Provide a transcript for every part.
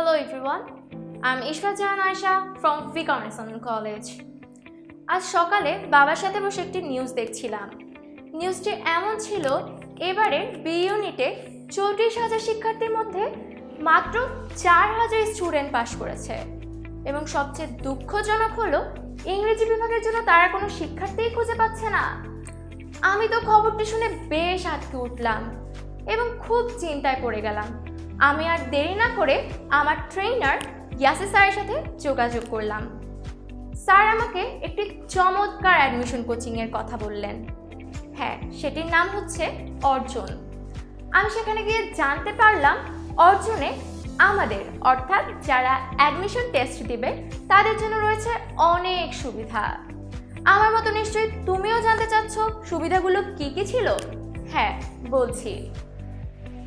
Hello everyone, I'm Ishfa Jahan Aisha from Vikarnason College. আজ সকালে বাবার সাথে বসে একটি নিউজ দেখছিলাম। নিউজটি এমন ছিল এবারে বি ইউনিটে চৌত্রিশ হাজার শিক্ষার্থীর মধ্যে মাত্র চার হাজার স্টুডেন্ট পাশ করেছে। এবং সবচেয়ে দুঃখজনক হলো ইংরেজি বিভাগের জন্য তারা কোনো শিক্ষার্থীই খুঁজে পাচ্ছে না। আমি তো খবরটি শুনে বেশ আটকে উঠলাম এবং খুব চিন্তায় পড়ে গেলাম। আমি আর দেরি না করে আমার ট্রেনার ইয়াসি স্যারের সাথে যোগাযোগ করলাম। স্যার আমাকে একটি চমৎকার অ্যাডমিশন কোচিংয়ের কথা বললেন। হ্যাঁ সেটির নাম হচ্ছে অর্জন। আমি সেখানে গিয়ে জানতে পারলাম অর্জনে আমাদের, অর্থাৎ যারা অ্যাডমিশন টেস্ট দিবে, তাদের জন্য রয়েছে অনেক সুবিধা। আমার মতো নিশ্চয়ই তুমিও জানতে চাচ্ছ সুবিধাগুলো কি কি ছিল? হ্যাঁ বলছি।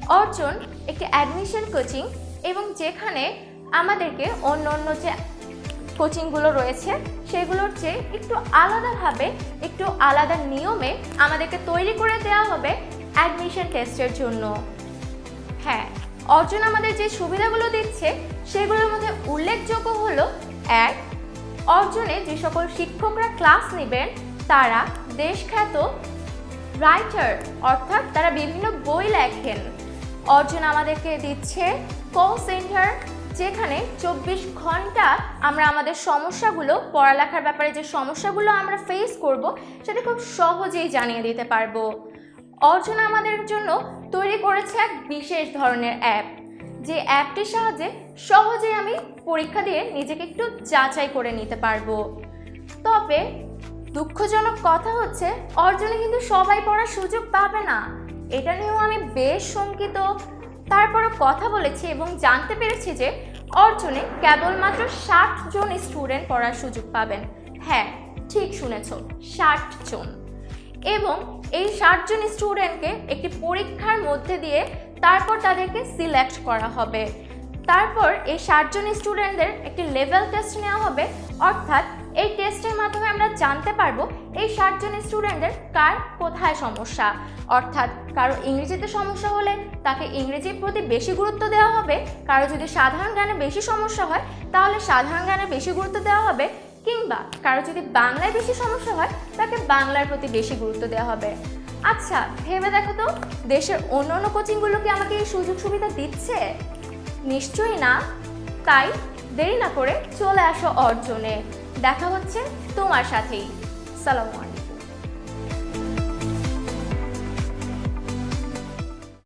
অর্জন একটি অ্যাডমিশন কোচিং এবং যেখানে আমাদেরকে অন্য অন্য যে কোচিংগুলো রয়েছে, সেগুলোর চেয়ে একটু আলাদাভাবে, একটু আলাদা নিয়মে আমাদেরকে তৈরি করে দেওয়া হবে অ্যাডমিশন টেস্টের জন্য। হ্যাঁ অর্জন আমাদের যে সুবিধাগুলো দিচ্ছে, সেগুলোর মধ্যে উল্লেখযোগ্য হলো, এক, অর্জনে যে সকল শিক্ষকরা ক্লাস নেবেন, তারা দেশখ্যাত রাইটার অর্থাৎ তারা বিভিন্ন বই লেখেন। অর্জন আমাদেরকে দিচ্ছে কল সেন্টার যেখানে চব্বিশ ঘণ্টা আমরা আমাদের সমস্যাগুলো, পড়ালেখার ব্যাপারে যে সমস্যাগুলো আমরা ফেস করব, সেটা খুব সহজেই জানিয়ে দিতে পারব। অর্জন আমাদের জন্য তৈরি করেছে এক বিশেষ ধরনের অ্যাপ যে অ্যাপটির সাহায্যে সহজেই আমি পরীক্ষা দিয়ে নিজেকে একটু যাচাই করে নিতে পারব। তবে দুঃখজনক কথা হচ্ছে অর্জনে কিন্তু সবাই পড়ার সুযোগ পাবে না। এটা নিয়েও আমি বেশ শঙ্কিত। তারপরও কথা বলেছি এবং জানতে পেরেছি যে অর্জনে কেবলমাত্র ষাট জন স্টুডেন্ট পড়ার সুযোগ পাবেন। হ্যাঁ ঠিক শুনেছ, ষাট জন। এবং এই ষাটজন স্টুডেন্টকে একটি পরীক্ষার মধ্যে দিয়ে তারপর তাদেরকে সিলেক্ট করা হবে। তারপর এই ষাটজন স্টুডেন্টদের একটি লেভেল টেস্ট নেওয়া হবে। অর্থাৎ এই টেস্টের মাধ্যমে আমরা জানতে পারব এই ষাটজন স্টুডেন্টদের কার কোথায় সমস্যা। অর্থাৎ কারও ইংরেজিতে সমস্যা হলে তাকে ইংরেজির প্রতি বেশি গুরুত্ব দেওয়া হবে। কারও যদি সাধারণ জ্ঞানে বেশি সমস্যা হয়, তাহলে সাধারণ জ্ঞানে বেশি গুরুত্ব দেওয়া হবে। কিংবা কারও যদি বাংলায় বেশি সমস্যা হয়, তাকে বাংলার প্রতি বেশি গুরুত্ব দেওয়া হবে। আচ্ছা ভেবে দেখো তো, দেশের অন্য অন্য কোচিংগুলো কি আমাকে এই সুযোগ সুবিধা দিচ্ছে? নিশ্চয়ই না? তাই দেরি না করে চলে আসো অর্জনে। দেখা হচ্ছে তোমার সাথেই। সালাম